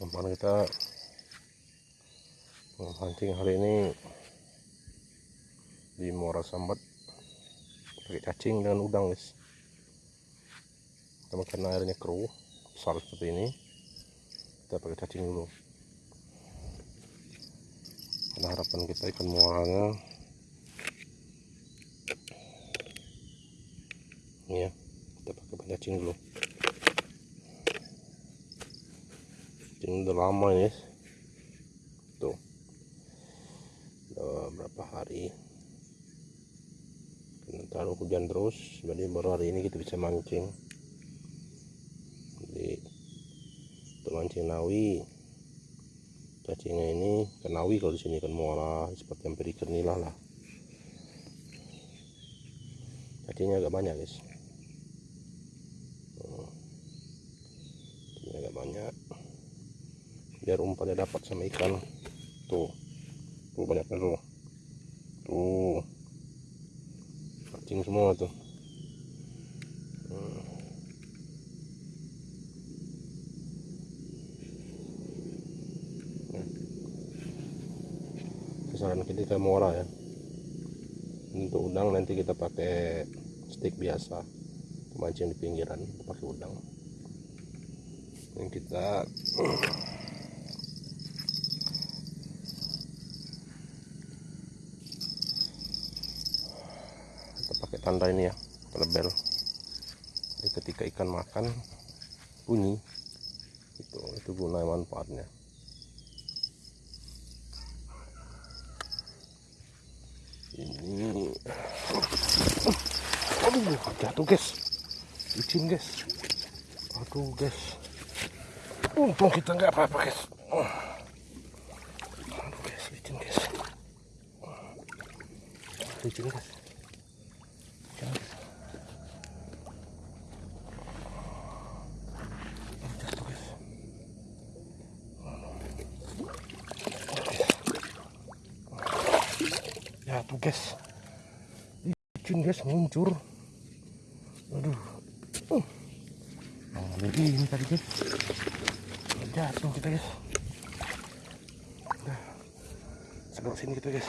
umpan kita memancing hari ini di Muara Sambat. Pakai cacing dengan udang guys. Kita makan airnya keruh besar seperti ini. Kita pakai cacing dulu. Karena harapan kita ikan muaranya ini ya kita pakai cacing dulu cacing udah lama ini. Tuh. Udah berapa hari? Karena terlalu hujan terus jadi baru hari ini kita bisa mancing. Jadi untuk mancing nawi cacingnya ini ikan nawi kalau di sini ikan muara seperti hampir ikan nila lah. Cacingnya agak banyak guys cacingnya agak banyak biar umpannya dapat sama ikan. Tuh tuh banyaknya tuh. Tuh. Cacing semua tuh. Hmm. sasaran kita muara ya. Untuk udang nanti kita pakai stick biasa. Mancing di pinggiran pakai udang. Yang kita kita tanda ini ya label. Jadi ketika ikan makan bunyi. Itu itu guna manfaatnya. Ini. Aduh jatuh guys. Licin guys. Aduh guys. Untung kita nggak apa-apa guys. Aduh guys licin guys. Licin guys jatuh guys licin guys muncul aduh. Uh. ini tadi guys. Jatuh kita guys. Nah, segera sini kita guys.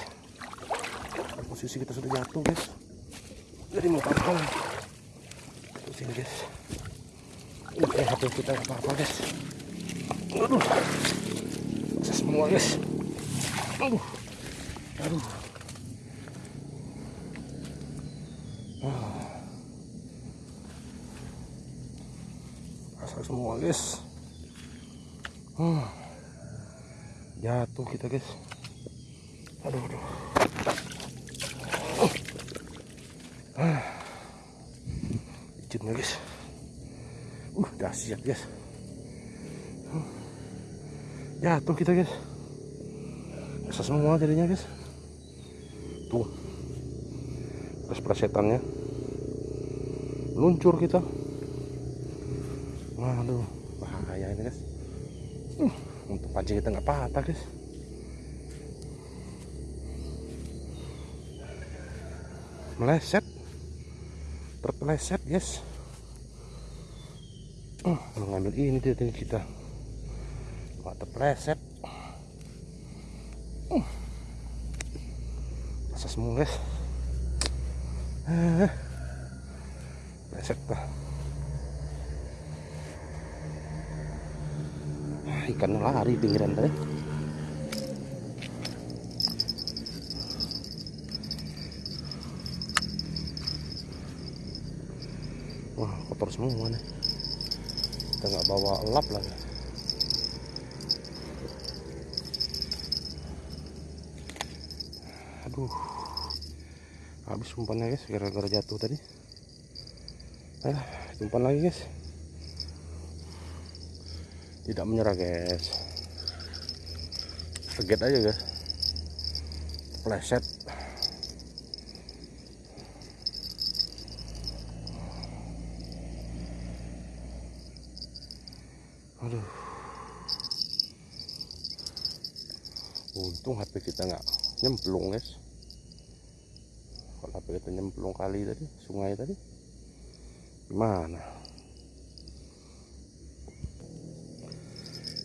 Posisi kita sudah jatuh guys. Jadi mau apa sini guys. Oke, hati kita apa-apa guys. Aduh. Bisa semua guys. Aduh. Aduh guys hmm. Jatuh kita guys. Aduh aduh. Ah. Guys. Uh dahsyat guys. Jatuh kita guys. Asal semua jadinya guys. Tuh. Terus Luncur kita Waduh, bahaya ini guys. Uh, untuk pancing kita nggak patah guys. Meleset, terpeleset guys. Uh, ngambil ini dia kita. Wah, terpeleset. Uh, masa semua guys. Uh, Pleset lah. Ikan lari pinggiran tadi. Wah kotor semua nih kita nggak bawa lap lagi. Aduh habis umpannya guys gara-gara jatuh tadi. Eh umpan lagi guys tidak menyerah guys. Seget aja guys. Pleset. Aduh. Untung HP kita nggak nyemplung guys. Kalau HP kita nyemplung kali tadi sungai tadi gimana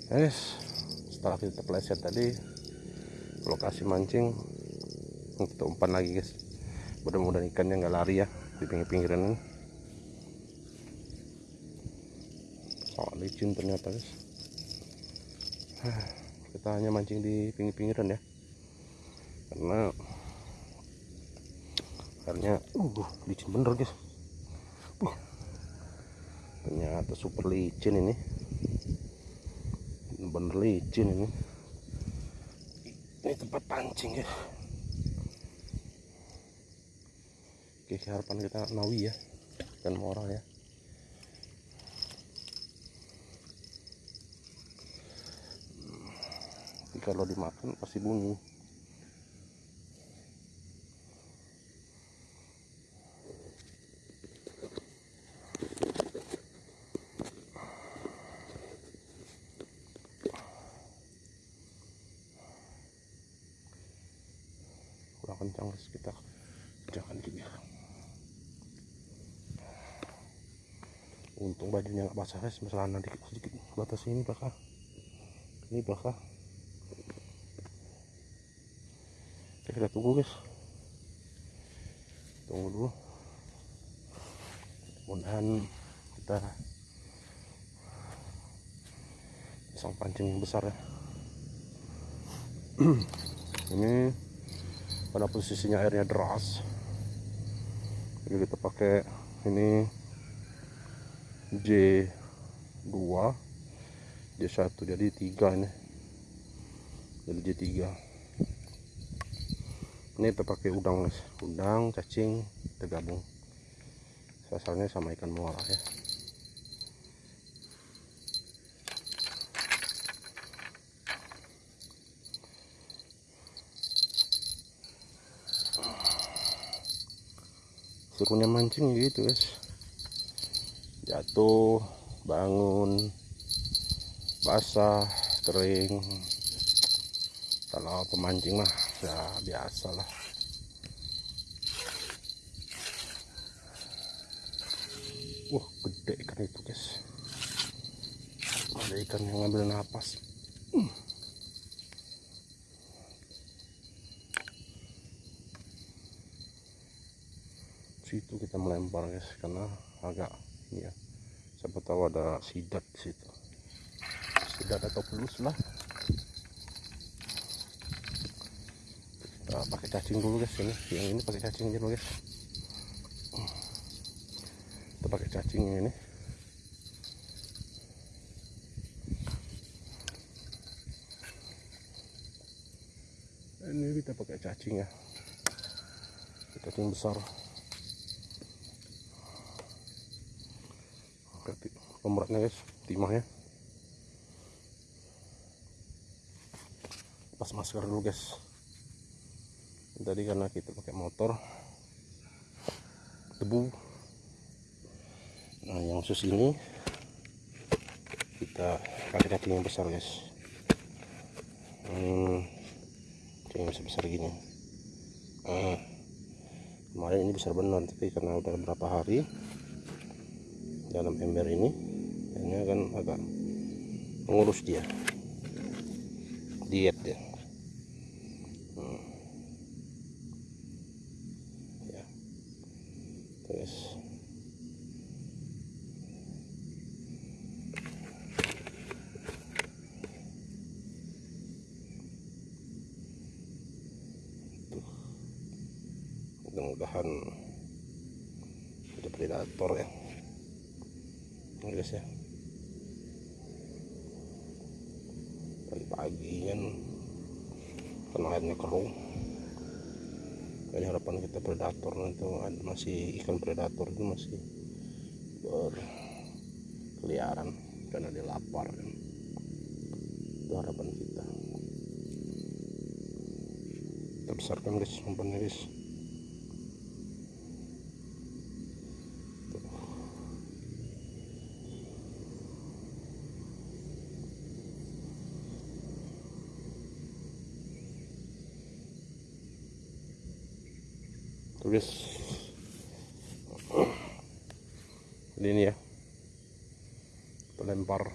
guys setelah kita pleset tadi lokasi mancing kita umpan lagi guys. Mudah-mudahan ikannya nggak lari ya di pinggir-pinggiran ini. Oh licin ternyata guys. Kita hanya mancing di pinggir-pinggiran ya. Karena karena uh licin bener guys. Uh, ternyata super licin ini bener licin ini. Ini tempat pancing ya. Oke harapan kita nawi ya dan moral ya. Jadi kalau dimakan pasti bunyi untung bajunya nggak basah guys masalah dikit sedikit batas ini bakal ini bakal Oke, kita tunggu guys. Tunggu dulu. Mudahan kita pasang pancing yang besar ya. Ini pada posisinya airnya deras. Jadi kita pakai ini J2 J1 jadi tiga ini. Jadi J3 ini pakai udang guys. Udang cacing kita gabung sasarannya sama ikan muara ya. Serunya mancing gitu guys jatuh bangun basah kering. Kalau pemancing mah ya biasa lah. Wah gede ikan itu guys. Ada ikan yang ngambil napas. Hmm. situ kita melempar guys karena agak ya siapa tahu ada sidat di situ. Sidat atau pelus lah. Kita pakai cacing dulu guys. Ini yang ini pakai cacing dulu guys. Kita pakai cacing ini. Ini kita pakai cacing ya. Cacing besar Pemberatnya guys. Timahnya. Pas masker dulu guys. Tadi karena kita pakai motor. Debu nah yang khusus ini kita pakai cacing yang besar guys. Hmm, yang besar, besar gini. Nah, kemarin ini besar benar tapi karena udah berapa hari dalam ember ini ini akan agak mengurus dia. Diet ya hmm. ya. Terus. Mudah-mudahan ada predator ya. Guys ya pagi-pagi kan. Karena airnya keruh. Jadi harapan kita predator itu ada masih ikan predator itu masih berkeliaran karena dia lapar kan. Itu harapan kita. Kita besarkan guys umpannya guys jadi ini ya kita lempar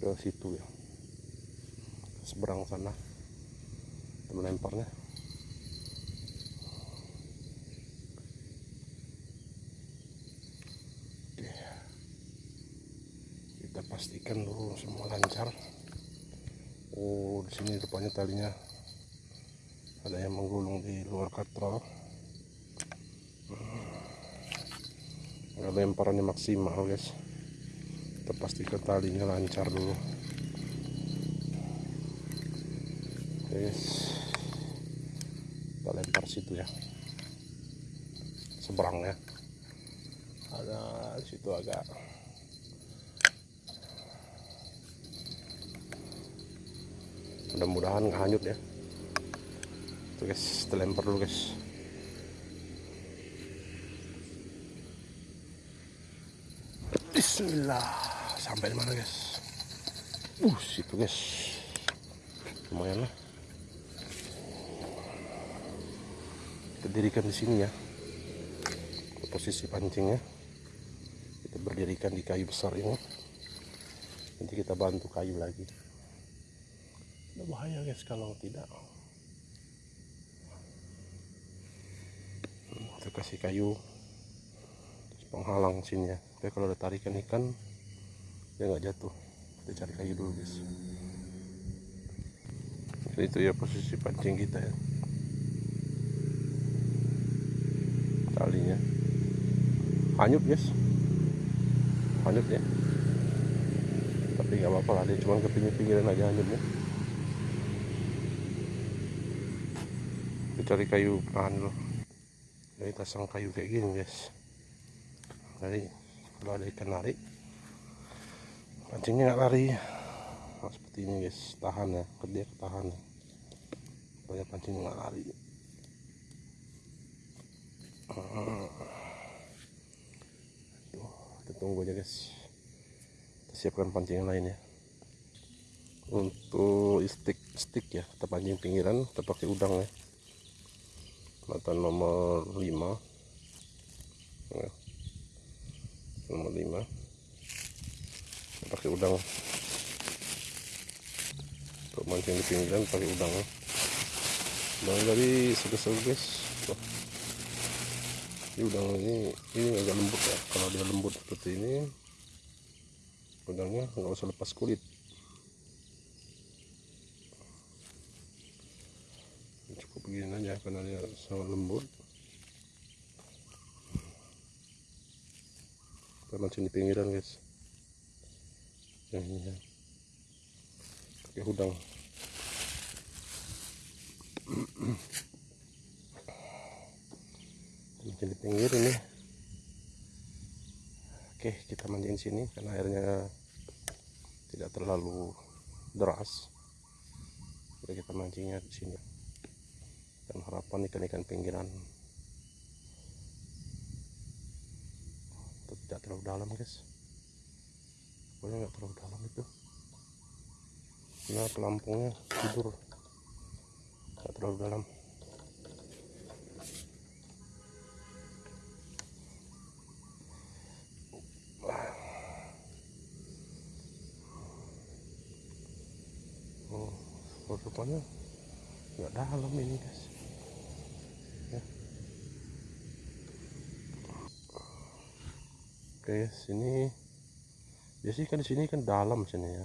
ke situ ya. Seberang sana. Melemparnya. Oke. kita pastikan dulu semua lancar. Oh di sini depannya talinya ada yang menggulung di luar katrol hmm. lemparannya maksimal guys. Kita pastikan talinya lancar dulu. Guys. Kita lempar situ ya. Seberang ya ada situ agak. Mudah-mudahan nggak hanyut ya tuh guys. Kita lempar dulu guys. Bismillah. Sampai di mana guys? Uh situ guys. Lumayan lah. Kita dirikan di sini ya. Posisi pancingnya. Kita berdirikan di kayu besar ini. Nanti kita bantu kayu lagi. Bahaya guys kalau tidak kita kasih kayu. Penghalang sini ya. Tapi kalau ada tarikan ikan dia nggak jatuh. Kita cari kayu dulu guys. Jadi itu ya posisi pancing kita ya. Talinya. Hanyut guys. Hanyut ya. Tapi nggak apa-apa lah dia cuma ke pinggir-pinggiran aja hanyutnya. Kita cari kayu penahan dulu dari pasang kayu kayak gini guys. Dari kalau ada ikan lari pancingnya nggak lari. Nah, seperti ini guys. Tahan ya dia ketahan. Ya. banyak pancing nggak lari. Tuh, kita tunggu aja guys. Siapkan pancing yang lain ya. Untuk stick stick ya. Kita pancing pinggiran kita pakai udang ya mata nomor 5 ya. nomor 5 kita pakai udang. Untuk mancing di pinggiran pakai udang. Udang dari segesel guys ini udang ini ini agak lembut ya. Kalau dia lembut seperti ini udangnya nggak usah lepas kulit begini aja karena dia sangat lembut. Kita mancing di pinggiran guys. Yang ini ya. Pakai udang mancing di pinggir ini. Oke kita mancing sini karena airnya tidak terlalu deras. Jadi kita mancingnya di sini dan harapan ikan-ikan pinggiran. Tidak terlalu dalam guys. Pokoknya nggak terlalu dalam itu. Nah pelampungnya tidur. Nggak terlalu dalam. Oh rupanya nggak dalam ini guys oke sini. Biasanya kan di sini kan dalam sini ya